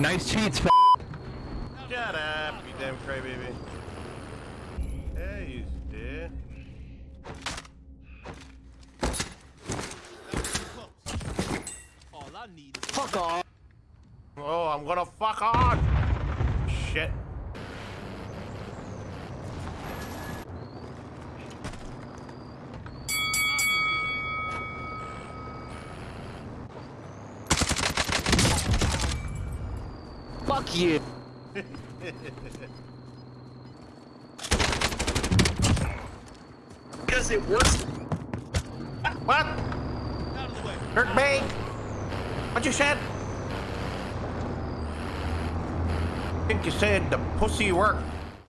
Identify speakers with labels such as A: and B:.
A: Nice cheats.
B: Shut up, you damn crybaby. Yeah, you did.
C: All I need is
A: Fuck off.
B: Oh, I'm gonna fuck on.
A: Fuck you.
D: Because it works.
B: What?
C: out of the way.
B: Hurt me? What you said? I think you said the pussy worked.